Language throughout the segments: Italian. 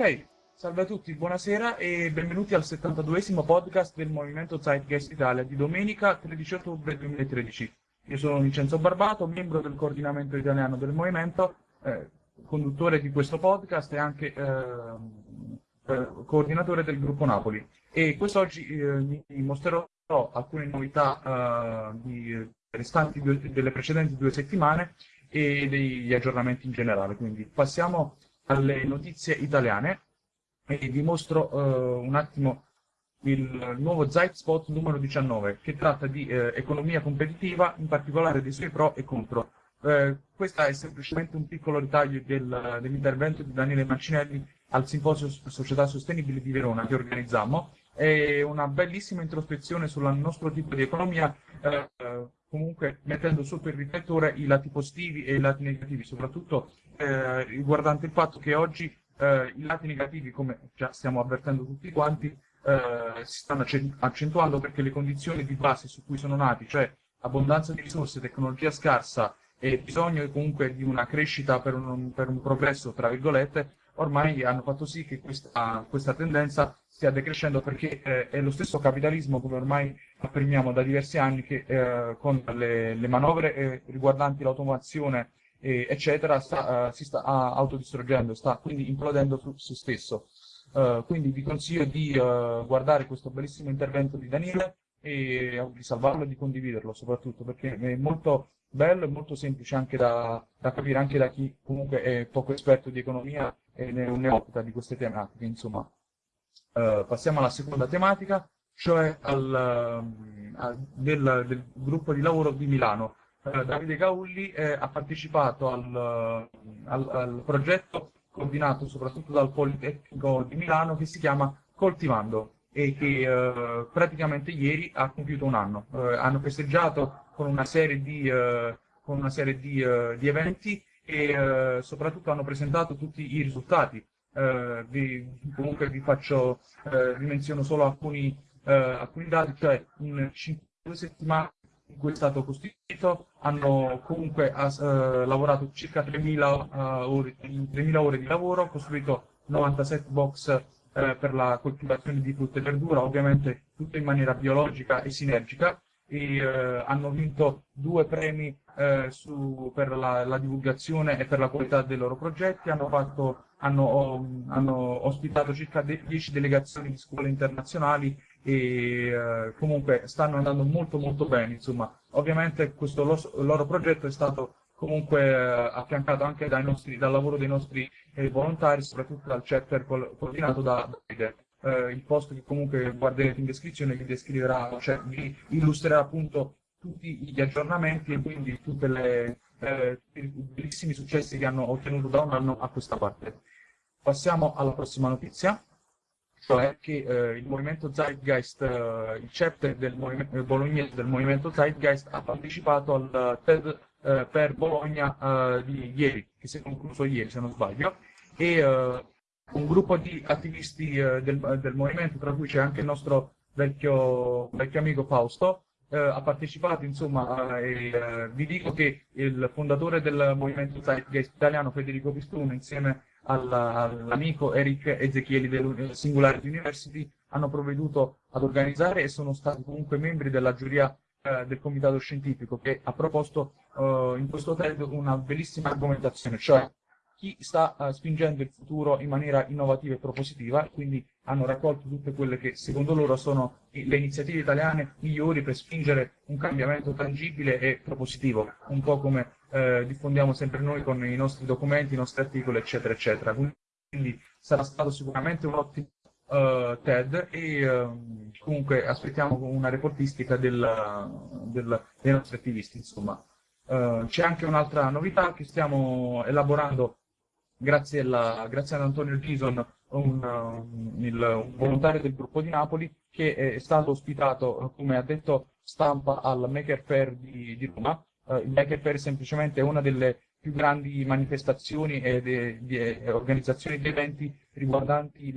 Ok, salve a tutti, buonasera e benvenuti al 72esimo podcast del Movimento Zeitgeist Italia di domenica 13 ottobre 2013. Io sono Vincenzo Barbato, membro del coordinamento italiano del movimento, eh, conduttore di questo podcast e anche eh, eh, coordinatore del gruppo Napoli. E quest'oggi eh, vi mostrerò alcune novità eh, di, due, delle precedenti due settimane e degli aggiornamenti in generale. Quindi passiamo alle notizie italiane e vi mostro uh, un attimo il nuovo Zeitspot numero 19 che tratta di eh, economia competitiva, in particolare dei suoi pro e contro. Eh, questo è semplicemente un piccolo ritaglio del, dell'intervento di Daniele Mancinelli al Simposio Società Sostenibile di Verona che organizzammo. È una bellissima introspezione sul nostro tipo di economia, eh, comunque mettendo sotto il riflettore i lati positivi e i lati negativi, soprattutto eh, riguardante il fatto che oggi eh, i lati negativi, come già stiamo avvertendo tutti quanti, eh, si stanno accentuando perché le condizioni di base su cui sono nati, cioè abbondanza di risorse, tecnologia scarsa e bisogno comunque di una crescita per un, per un progresso, tra virgolette, ormai hanno fatto sì che questa, questa tendenza stia decrescendo perché eh, è lo stesso capitalismo, come ormai affermiamo da diversi anni, che eh, con le, le manovre eh, riguardanti l'automazione eh, eccetera, sta, uh, si sta uh, autodistruggendo, sta quindi implodendo su se stesso. Uh, quindi vi consiglio di guardare questo bellissimo intervento di Daniele e di salvarlo e di condividerlo soprattutto perché è molto bello e molto semplice anche da, da capire anche da chi comunque è poco esperto di economia e ne un neofita di queste tematiche insomma passiamo alla seconda tematica cioè al, al del, del gruppo di lavoro di Milano eh, Davide Gaulli eh, ha partecipato al, al, al, progetto coordinato soprattutto dal Politecnico di Milano che si chiama Coltivando e che eh, praticamente ieri ha compiuto un anno. Eh, hanno festeggiato con una serie di, eh, una serie di, di eventi e soprattutto hanno presentato tutti i risultati. Vi, comunque vi faccio, vi menziono solo alcuni, alcuni dati, cioè in 5 settimane in cui è stato costituito, hanno comunque uh, lavorato circa 3.000 uh, ore, 3.000 ore di lavoro, costruito 97 box per la coltivazione di frutta e verdura, ovviamente tutto in maniera biologica e sinergica, e eh, hanno vinto due premi su, per la, la, divulgazione e per la qualità dei loro progetti, hanno, fatto, hanno, hanno ospitato circa 10 delegazioni di scuole internazionali e eh, comunque stanno andando molto molto bene, insomma. Ovviamente questo lo, loro progetto è stato comunque eh, affiancato anche nostri, dal lavoro dei nostri eh, volontari, soprattutto dal chapter coordinato da Davide. Eh, il post che comunque guarderete in descrizione vi descriverà, cioè vi illustrerà appunto tutti gli aggiornamenti e quindi tutti eh, i bellissimi successi che hanno ottenuto da un anno a questa parte. Passiamo alla prossima notizia cioè che eh, il movimento Zeitgeist, eh, il chapter del movimento, eh, bolognese del movimento Zeitgeist ha partecipato al TED eh, per Bologna eh, di ieri, che si è concluso ieri se non sbaglio, e un gruppo di attivisti del, del, movimento, tra cui c'è anche il nostro vecchio, vecchio amico Fausto, ha partecipato, insomma, e vi dico che il fondatore del movimento Zeitgeist italiano, Federico Pistuno, insieme all'amico Eric Ezechieli del Singularity University hanno provveduto ad organizzare e sono stati comunque membri della giuria eh, del comitato scientifico che ha proposto eh, in questo TED una bellissima argomentazione, cioè chi sta uh, spingendo il futuro in maniera innovativa e propositiva, quindi hanno raccolto tutte quelle che secondo loro sono le iniziative italiane migliori per spingere un cambiamento tangibile e propositivo, un po' come eh, diffondiamo sempre noi con i nostri documenti, i nostri articoli, eccetera, eccetera. Quindi sarà stato sicuramente un ottimo uh, TED e uh, comunque aspettiamo una reportistica del, del, dei nostri attivisti, insomma. Uh, c'è anche un'altra novità che stiamo elaborando grazie, alla, grazie ad Antonio Gison, un, un, il, un, volontario del gruppo di Napoli, che è stato ospitato, come ha detto stampa, al Maker Fair di, di Roma. Uh, il Maker Fair è semplicemente una delle più grandi manifestazioni e di, organizzazioni di eventi riguardanti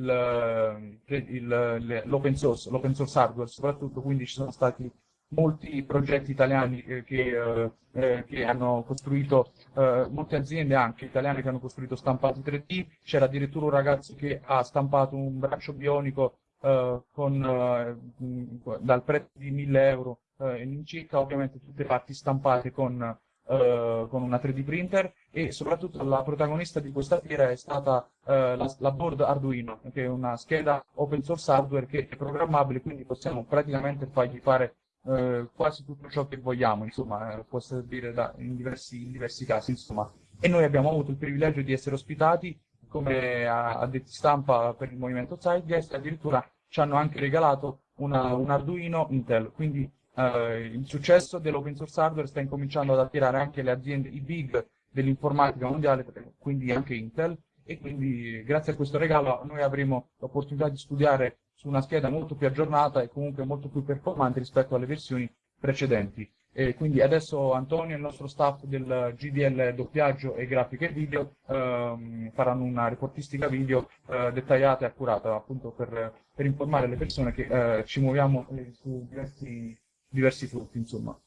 l'open source, l'open source hardware soprattutto, quindi ci sono stati molti progetti italiani eh, che, eh, che, hanno costruito, eh, molte aziende anche italiane che hanno costruito stampati 3D, c'era addirittura un ragazzo che ha stampato un braccio bionico eh, con, eh, dal prezzo di 1000 euro in circa, ovviamente tutte parti stampate con con una 3D printer. E soprattutto la protagonista di questa fiera è stata uh, la, la, board Arduino, che è una scheda open source hardware che è programmabile, quindi possiamo praticamente fargli fare uh, quasi tutto ciò che vogliamo, insomma, può servire da, in, diversi, in, diversi, casi, insomma. E noi abbiamo avuto il privilegio di essere ospitati come addetti stampa per il movimento Zeitgeist addirittura ci hanno anche regalato una, un Arduino Intel, quindi eh, il successo dell'open source hardware sta incominciando ad attirare anche le aziende, i big dell'informatica mondiale, quindi anche Intel, e quindi grazie a questo regalo noi avremo l'opportunità di studiare su una scheda molto più aggiornata e comunque molto più performante rispetto alle versioni precedenti. E quindi adesso Antonio e il nostro staff del GDL doppiaggio e grafiche video ehm, faranno una reportistica video eh, dettagliata e accurata appunto per, per, informare le persone che eh, ci muoviamo eh, su diversi diversi frutti, insomma.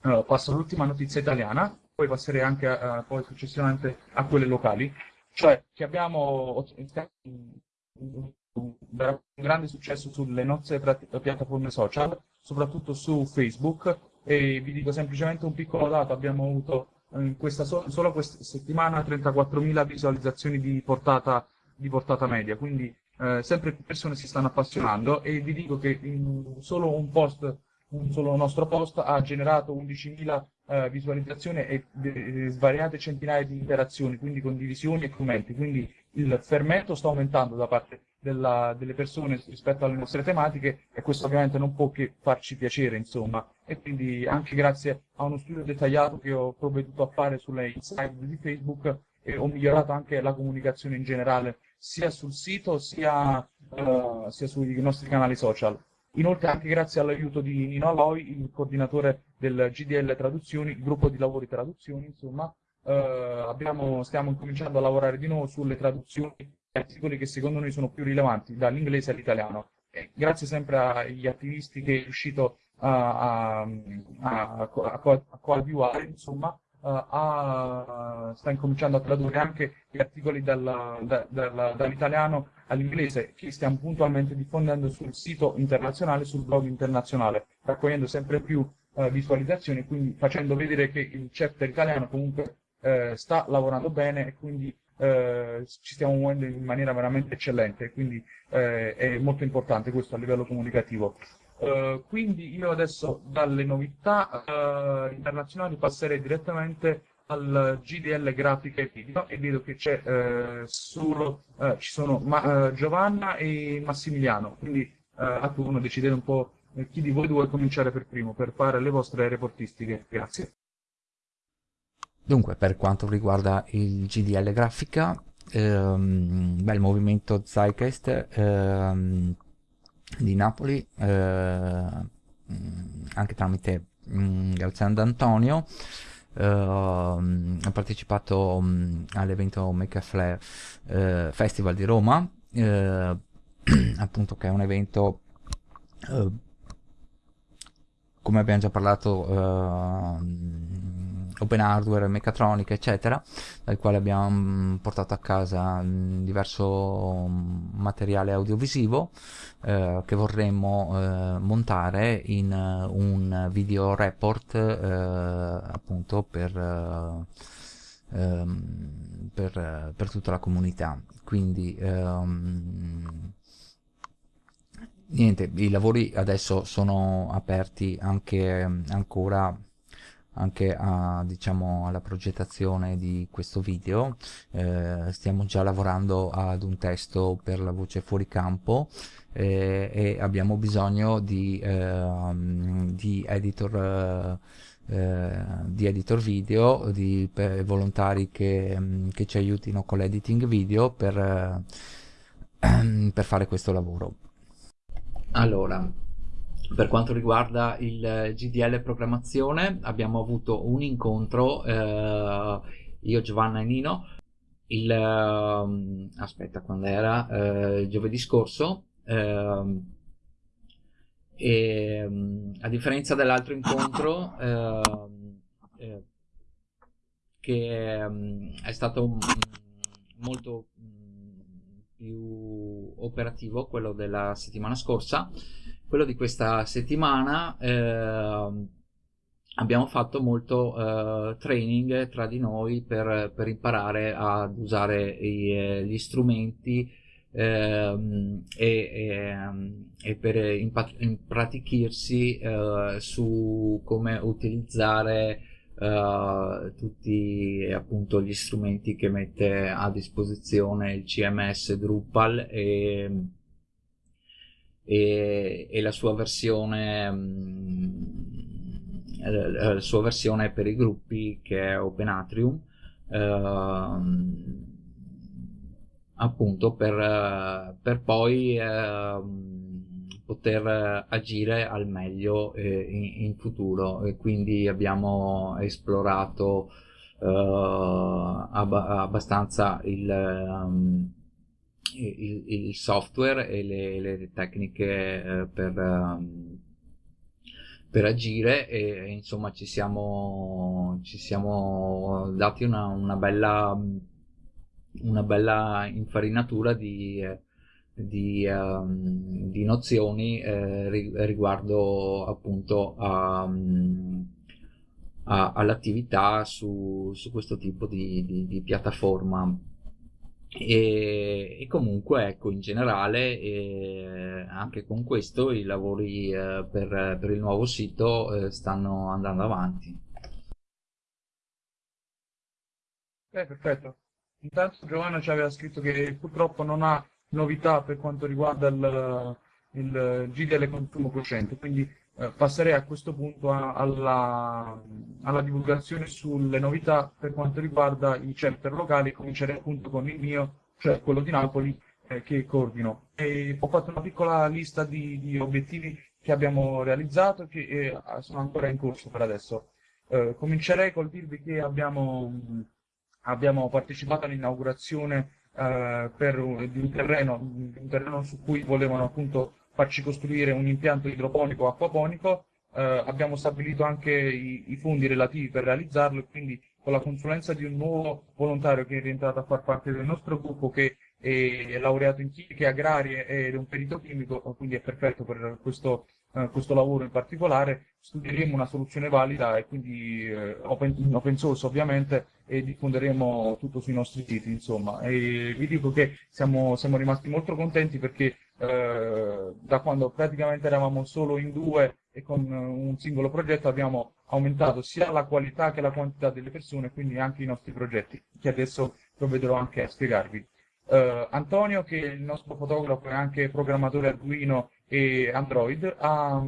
Allora, passo all'ultima notizia italiana, poi passerei anche a, poi successivamente a quelle locali, cioè che abbiamo un grande successo sulle nostre piattaforme social, soprattutto su Facebook, e vi dico semplicemente un piccolo dato, abbiamo avuto in questa so solo questa settimana 34.000 visualizzazioni di portata, di portata media, quindi eh, sempre più persone si stanno appassionando e vi dico che in solo un post un solo nostro post ha generato 11.000 eh, visualizzazioni e, e svariate centinaia di interazioni, quindi condivisioni e commenti. Quindi il fermento sta aumentando da parte della, delle persone rispetto alle nostre tematiche e questo ovviamente non può che farci piacere, insomma. E quindi anche grazie a uno studio dettagliato che ho provveduto a fare sulle insight di Facebook eh, ho migliorato anche la comunicazione in generale, sia sul sito sia, uh, sia sui nostri canali social. Inoltre anche grazie all'aiuto di Nino Aloi, il coordinatore del GDL Traduzioni, il gruppo di lavori traduzioni, insomma, abbiamo, stiamo incominciando a lavorare di nuovo sulle traduzioni di articoli che secondo noi sono più rilevanti dall'inglese all'italiano. grazie sempre agli attivisti che è riuscito a, a, a, a coadiuvare, insomma, a, sta incominciando a tradurre anche gli articoli dalla, da, dalla, dall'italiano all'inglese che stiamo puntualmente diffondendo sul sito internazionale, sul blog internazionale, raccogliendo sempre più uh, visualizzazioni quindi facendo vedere che il chapter italiano comunque uh, sta lavorando bene e quindi uh, ci stiamo muovendo in maniera veramente eccellente, quindi è molto importante questo a livello comunicativo. Uh, quindi io adesso dalle novità uh, internazionali passerei direttamente al GDL grafica e video e vedo che c'è uh, solo ci sono Ma, Giovanna e Massimiliano quindi a turno decidete un po' chi di voi vuole cominciare per primo per fare le vostre reportistiche grazie dunque per quanto riguarda il GDL grafica ehm, beh, il movimento Zeitgeist ehm, di Napoli eh, mm, anche tramite mm, Galzano D'Antonio eh, ha partecipato mm, all'evento Make a Flare eh, Festival di Roma eh, appunto che è un evento eh, come abbiamo già parlato open hardware, meccatronica eccetera dal quale abbiamo mm, portato a casa mm, diverso mm, materiale audiovisivo eh, che vorremmo eh, montare in uh, un video report eh, appunto per, uh, per, per, tutta la comunità. Quindi um, niente i lavori adesso sono aperti anche ancora anche a, diciamo, alla progettazione di questo video. Eh, stiamo già lavorando ad un testo per la voce fuori campo eh, e abbiamo bisogno di, eh, di editor eh, di editor video di volontari che, che, ci aiutino con l'editing video per, per fare questo lavoro. Allora per quanto riguarda il GDL programmazione abbiamo avuto un incontro eh, io, Giovanna e Nino. Il eh, aspetta quando era? Eh, giovedì scorso ehm, E, a differenza dell'altro incontro, eh, eh, che è stato molto più operativo, quello della settimana scorsa, quello di questa settimana eh, abbiamo fatto molto eh, training tra di noi per, per imparare ad usare i, eh, gli strumenti ehm, e, ehm, e, per impratichirsi eh, su come utilizzare Uh, tutti appunto gli strumenti che mette a disposizione il CMS Drupal e, e, e la sua versione um, la sua versione per i gruppi che è OpenAtrium uh, appunto per, per poi uh, poter agire al meglio eh, in, in, futuro. E quindi abbiamo esplorato eh, ab abbastanza il, um, il, il, software e le, le tecniche eh, per, um, per agire e insomma ci siamo, ci siamo dati una, una bella una bella infarinatura di di, um, di nozioni eh, riguardo appunto a, a, all'attività su, su, questo tipo di, di, di piattaforma e, e, comunque ecco in generale eh, anche con questo i lavori eh, per, per, il nuovo sito eh, stanno andando avanti. Perfetto. Intanto Giovanna ci aveva scritto che purtroppo non ha novità per quanto riguarda il, il GDL consumo cosciente, quindi eh, passerei a questo punto a, alla, alla, divulgazione sulle novità per quanto riguarda i chapter locali, comincerei appunto con il mio, cioè quello di Napoli, eh, che coordino. E ho fatto una piccola lista di, di obiettivi che abbiamo realizzato e che eh, sono ancora in corso per adesso. Eh, comincerei col dirvi che abbiamo, abbiamo partecipato all'inaugurazione eh, per di un, terreno, un terreno su cui volevano appunto farci costruire un impianto idroponico acquaponico. Eh, abbiamo stabilito anche i, i, fondi relativi per realizzarlo e quindi con la consulenza di un nuovo volontario che è rientrato a far parte del nostro gruppo che è laureato in chimiche agrarie ed è un perito chimico, quindi è perfetto per questo, eh, questo lavoro in particolare, studieremo una soluzione valida e quindi eh, open, open, source ovviamente e diffonderemo tutto sui nostri siti, insomma. E vi dico che siamo, siamo rimasti molto contenti perché eh, da quando praticamente eravamo solo in due e con un singolo progetto abbiamo aumentato sia la qualità che la quantità delle persone, quindi anche i nostri progetti, che adesso provvederò anche a spiegarvi. Uh, Antonio, che è il nostro fotografo e anche programmatore Arduino e Android, ha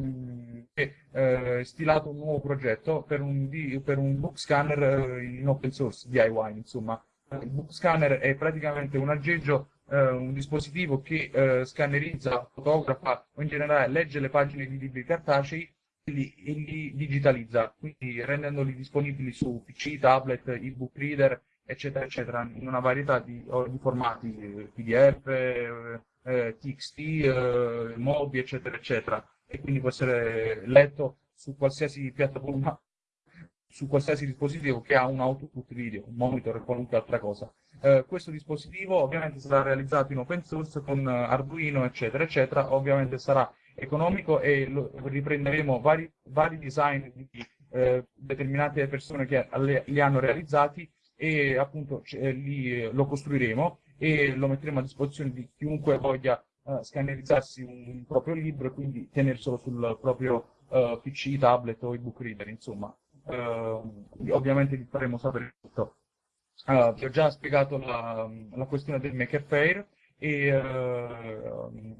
uh, stilato un nuovo progetto per un, per un book scanner uh, in open source, DIY insomma. Il book scanner è praticamente un aggeggio, un dispositivo che scannerizza, fotografa o in generale legge le pagine di libri cartacei e li, e li digitalizza, quindi rendendoli disponibili su PC, tablet, ebook reader eccetera, eccetera, in una varietà di, di formati, PDF, eh, eh TXT, eh, MOBI, eccetera, eccetera, e quindi può essere letto su qualsiasi piattaforma, su qualsiasi dispositivo che ha un output video, un monitor e qualunque altra cosa. Eh, questo dispositivo ovviamente sarà realizzato in open source con Arduino, eccetera, eccetera, ovviamente sarà economico e lo, riprenderemo vari, vari design di eh, determinate persone che li hanno realizzati e appunto eh, li, eh, lo costruiremo e lo metteremo a disposizione di chiunque voglia uh, scannerizzarsi un proprio libro e quindi tenerselo sul proprio uh, PC, tablet o ebook reader, insomma. Uh, ovviamente vi faremo sapere tutto. vi ho già spiegato la, la questione del Maker Fair e,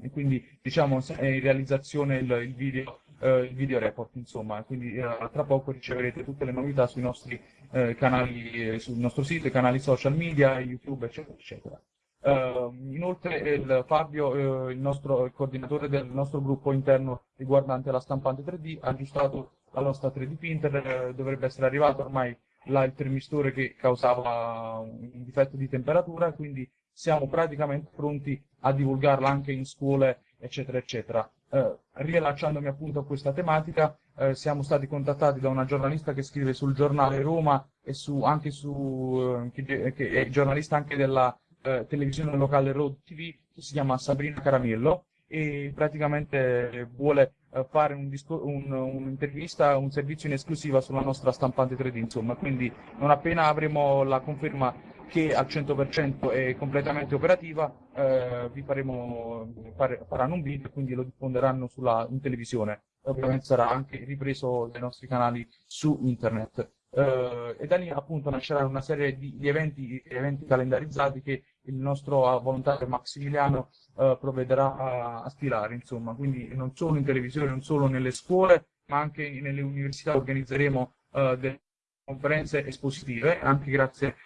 e, quindi diciamo è in realizzazione il, il video eh, il video report, insomma, quindi eh, tra poco riceverete tutte le novità sui nostri eh, canali, eh, sul nostro sito, i canali social media, YouTube, eccetera, eccetera. Uh, inoltre il Fabio, uh, il nostro il coordinatore del nostro gruppo interno riguardante la stampante 3D, ha aggiustato la nostra 3D printer, uh, dovrebbe essere arrivato ormai là il termistore che causava un difetto di temperatura, quindi siamo praticamente pronti a divulgarla anche in scuole, eccetera, eccetera. eh, riallacciandomi appunto a questa tematica, eh, siamo stati contattati da una giornalista che scrive sul giornale Roma e su, anche su, eh, che, che, è giornalista anche della eh, televisione locale Road TV, che si chiama Sabrina Caramello e praticamente vuole eh, fare un un, un'intervista, un servizio in esclusiva sulla nostra stampante 3D, insomma, quindi non appena avremo la conferma che al 100% è completamente operativa, eh, vi faremo, fare, faranno un video e quindi lo diffonderanno sulla, in televisione. Ovviamente sarà anche ripreso dai nostri canali su internet. Eh, e da lì appunto nascerà una serie di, di eventi, eventi, calendarizzati che il nostro volontario Maximiliano eh, provvederà a, a stilare, insomma, quindi non solo in televisione, non solo nelle scuole, ma anche nelle università organizzeremo eh, delle conferenze espositive, anche grazie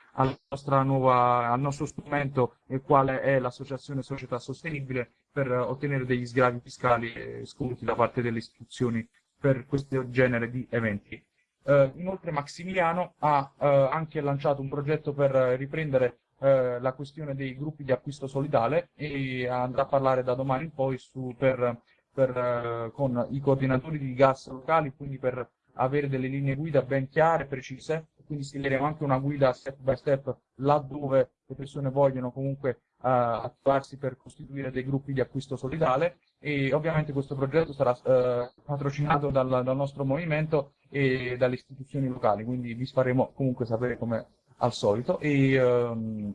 nuova, al nostro strumento, il quale è l'Associazione Società Sostenibile, per ottenere degli sgravi fiscali e sconti da parte delle istituzioni per questo genere di eventi. Eh, inoltre Maximiliano ha eh, anche lanciato un progetto per riprendere eh, la questione dei gruppi di acquisto solidale e andrà a parlare da domani in poi su, per, per, eh, con i coordinatori di gas locali, quindi per avere delle linee guida ben chiare, precise, quindi stileremo anche una guida step by step laddove le persone vogliono comunque attivarsi per costituire dei gruppi di acquisto solidale e ovviamente questo progetto sarà uh, patrocinato dal, dal, nostro movimento e dalle istituzioni locali, quindi vi faremo comunque sapere come al solito. E um,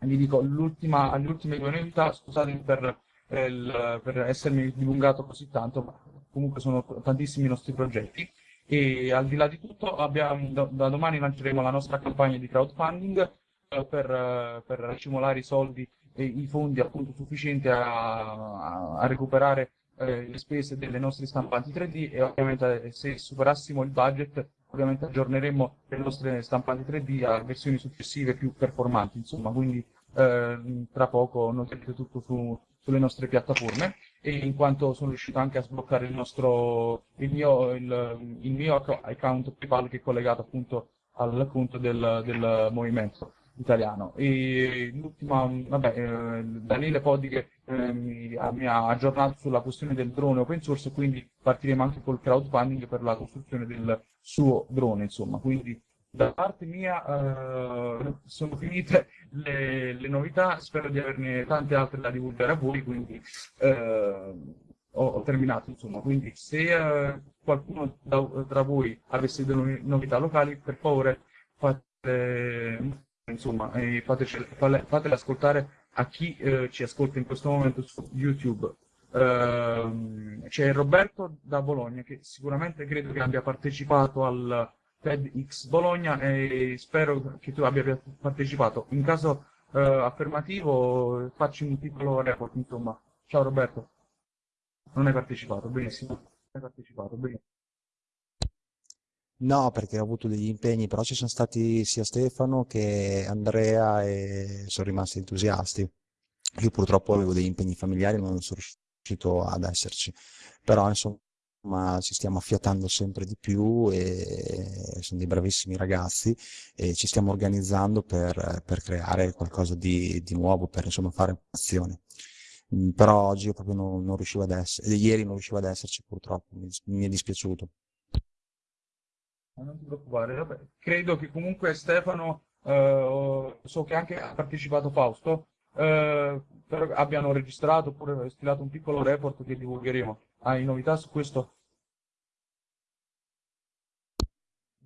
vi dico l'ultima, le ultime due novità, scusatemi per, il, per essermi dilungato così tanto, ma comunque sono tantissimi i nostri progetti. E al di là di tutto abbiamo, da, domani lanceremo la nostra campagna di crowdfunding eh, per, eh, per racimolare i soldi i fondi appunto sufficienti a, a, recuperare eh, le spese delle nostre stampanti 3D e ovviamente eh, se superassimo il budget ovviamente aggiorneremo le nostre stampanti 3D a versioni successive più performanti insomma quindi eh, tra poco noterete tutto su, sulle nostre piattaforme e in quanto sono riuscito anche a sbloccare il, nostro, il, mio, il, il mio account PayPal che è collegato appunto al conto del, del movimento italiano. E l'ultima, vabbè, eh, Daniele Podighe mi, mi, ha aggiornato sulla questione del drone open source, quindi partiremo anche col crowdfunding per la costruzione del suo drone, insomma. Quindi da parte mia eh, sono finite le, le, novità, spero di averne tante altre da divulgare a voi, quindi eh, ho, ho, terminato insomma. Quindi se eh, qualcuno da, tra voi avesse delle novità locali, per favore fate, insomma, fatecele, fatele ascoltare a chi eh, ci ascolta in questo momento su YouTube. Uh, c'è Roberto da Bologna che sicuramente credo che abbia partecipato al, TEDx Bologna e spero che tu abbia partecipato. In caso eh, affermativo facci un piccolo report, insomma. Ciao Roberto. Non hai partecipato, benissimo. Hai partecipato, benissimo. No, perché ho avuto degli impegni, però ci sono stati sia Stefano che Andrea e sono rimasti entusiasti. Io purtroppo avevo degli impegni familiari non sono riuscito ad esserci, però insomma ma ci stiamo affiatando sempre di più e sono dei bravissimi ragazzi e ci stiamo organizzando per, per creare qualcosa di, di, nuovo, per insomma fare azione. Mm, però oggi io proprio non, non riuscivo ad essere, ieri non riuscivo ad esserci purtroppo, mi, mi è dispiaciuto. Non ti preoccupare, vabbè. credo che comunque Stefano, eh, so che anche ha partecipato Fausto, eh, abbiano registrato oppure stilato un piccolo report che divulgheremo. Hai novità su questo?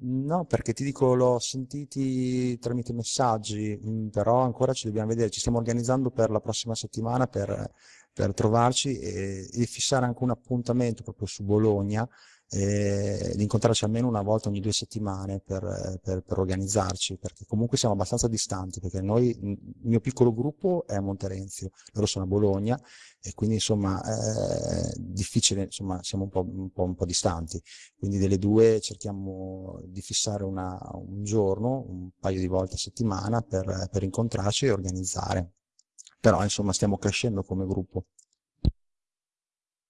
No, perché ti dico, l'ho sentiti tramite messaggi, mm, però ancora ci dobbiamo vedere, ci stiamo organizzando per la prossima settimana per, per trovarci e, e, fissare anche un appuntamento proprio su Bologna eh, di incontrarci almeno una volta ogni due settimane per, per, per, organizzarci, perché comunque siamo abbastanza distanti, perché noi, il mio piccolo gruppo è a Monterenzio, loro sono a Bologna e quindi insomma è difficile, insomma siamo un po', un po', un po distanti, quindi delle due cerchiamo di fissare una, un giorno, un paio di volte a settimana per, per incontrarci e organizzare. Però insomma stiamo crescendo come gruppo.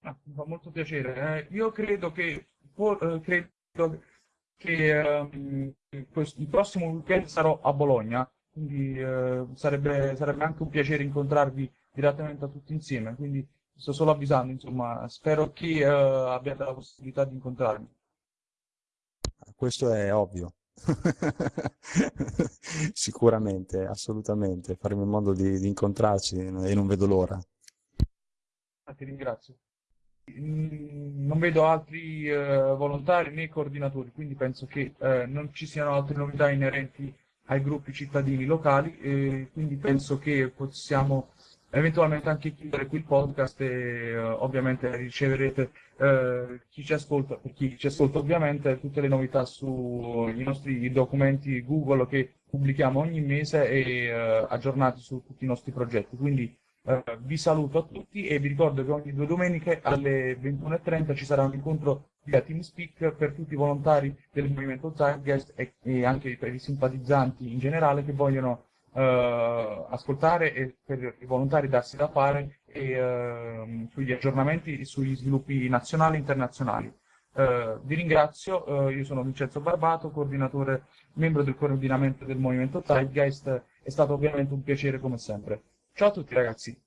Ah, mi fa molto piacere. Eh, io credo che, eh, credo che um, il prossimo weekend sarò a Bologna, quindi eh, sarebbe, sarebbe, anche un piacere incontrarvi direttamente a tutti insieme. Quindi sto solo avvisando, insomma, spero che eh, abbiate la possibilità di incontrarmi. Questo è ovvio. Sicuramente, assolutamente, faremo in modo di, di incontrarci e non vedo l'ora. Ah, ti ringrazio. Mm, Non vedo altri eh, volontari né coordinatori, quindi penso che eh, non ci siano altre novità inerenti ai gruppi cittadini locali, e quindi penso che possiamo eventualmente anche chiudere qui il podcast e eh, ovviamente riceverete eh, chi ci ascolta, per chi ci ascolta ovviamente tutte le novità sui nostri documenti Google che pubblichiamo ogni mese e eh, aggiornati su tutti i nostri progetti. Quindi eh, vi saluto a tutti e vi ricordo che ogni due domeniche alle 21.30 ci sarà un incontro via TeamSpeak per tutti i volontari del movimento Zeitgeist e, e anche per i simpatizzanti in generale che vogliono eh, ascoltare e per i volontari darsi da fare e, eh, sugli aggiornamenti e sugli sviluppi nazionali e internazionali. Eh, vi ringrazio, eh, io sono Vincenzo Barbato, coordinatore, membro del coordinamento del movimento Zeitgeist, è stato ovviamente un piacere come sempre. Ciao a tutti ragazzi!